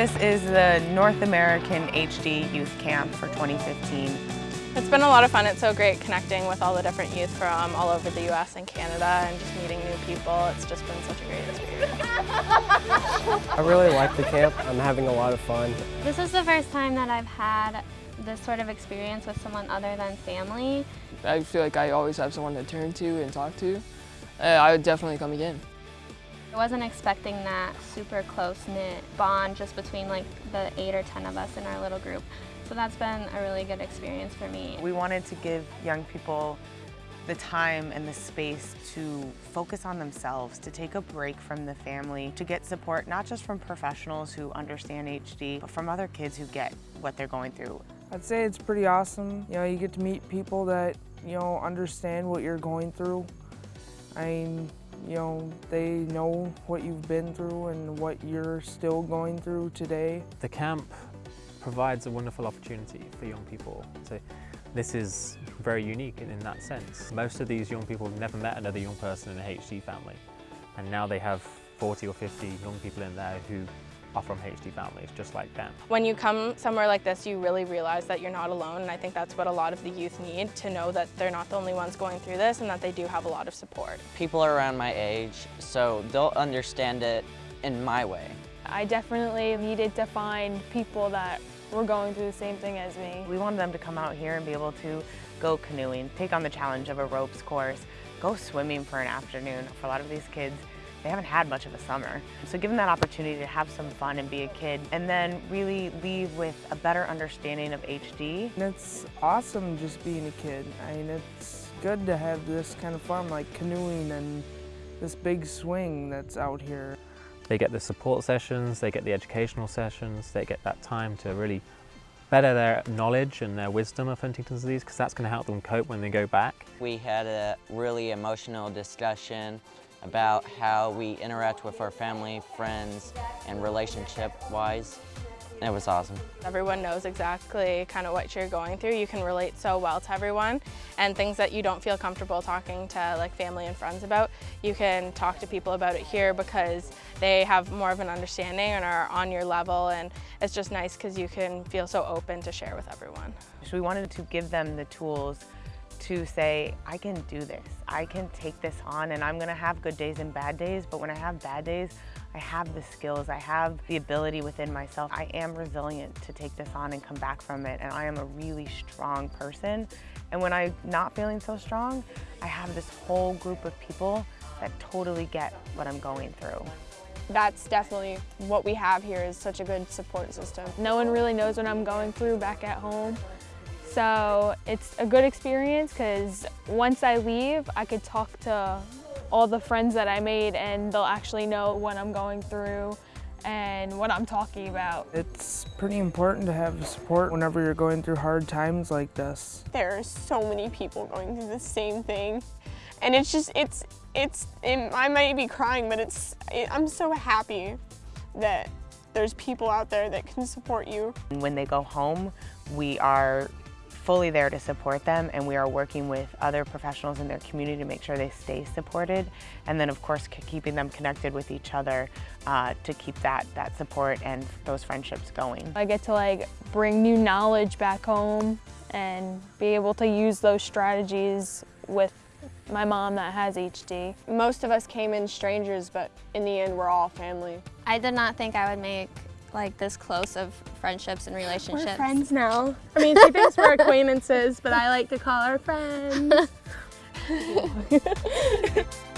This is the North American HD Youth Camp for 2015. It's been a lot of fun. It's so great connecting with all the different youth from all over the US and Canada and just meeting new people. It's just been such a great experience. I really like the camp. I'm having a lot of fun. This is the first time that I've had this sort of experience with someone other than family. I feel like I always have someone to turn to and talk to. Uh, I would definitely come again. I wasn't expecting that super close-knit bond just between like the eight or 10 of us in our little group. So that's been a really good experience for me. We wanted to give young people the time and the space to focus on themselves, to take a break from the family, to get support not just from professionals who understand HD, but from other kids who get what they're going through. I'd say it's pretty awesome. You know, you get to meet people that, you know, understand what you're going through. I mean, you know, they know what you've been through and what you're still going through today. The camp provides a wonderful opportunity for young people. So this is very unique in, in that sense. Most of these young people have never met another young person in a HD family and now they have 40 or 50 young people in there who are from HD families just like them. When you come somewhere like this, you really realize that you're not alone and I think that's what a lot of the youth need, to know that they're not the only ones going through this and that they do have a lot of support. People are around my age, so they'll understand it in my way. I definitely needed to find people that were going through the same thing as me. We wanted them to come out here and be able to go canoeing, take on the challenge of a ropes course, go swimming for an afternoon. For a lot of these kids, they haven't had much of a summer. So give them that opportunity to have some fun and be a kid and then really leave with a better understanding of HD. And it's awesome just being a kid. I mean, it's good to have this kind of fun like canoeing and this big swing that's out here. They get the support sessions, they get the educational sessions, they get that time to really better their knowledge and their wisdom of Huntington's disease because that's going to help them cope when they go back. We had a really emotional discussion about how we interact with our family, friends, and relationship-wise. It was awesome. Everyone knows exactly kind of what you're going through. You can relate so well to everyone and things that you don't feel comfortable talking to like family and friends about, you can talk to people about it here because they have more of an understanding and are on your level and it's just nice because you can feel so open to share with everyone. So we wanted to give them the tools to say, I can do this. I can take this on and I'm gonna have good days and bad days, but when I have bad days, I have the skills, I have the ability within myself. I am resilient to take this on and come back from it, and I am a really strong person. And when I'm not feeling so strong, I have this whole group of people that totally get what I'm going through. That's definitely what we have here is such a good support system. No one really knows what I'm going through back at home. So it's a good experience because once I leave, I could talk to all the friends that I made and they'll actually know what I'm going through and what I'm talking about. It's pretty important to have support whenever you're going through hard times like this. There are so many people going through the same thing and it's just, it's, it's, it, I might be crying, but it's, it, I'm so happy that there's people out there that can support you. When they go home, we are fully there to support them and we are working with other professionals in their community to make sure they stay supported and then of course keeping them connected with each other uh, to keep that, that support and those friendships going. I get to like bring new knowledge back home and be able to use those strategies with my mom that has HD. Most of us came in strangers, but in the end, we're all family. I did not think I would make like this close of friendships and relationships. We're friends now. I mean, she thinks we're acquaintances, but I like to call her friends.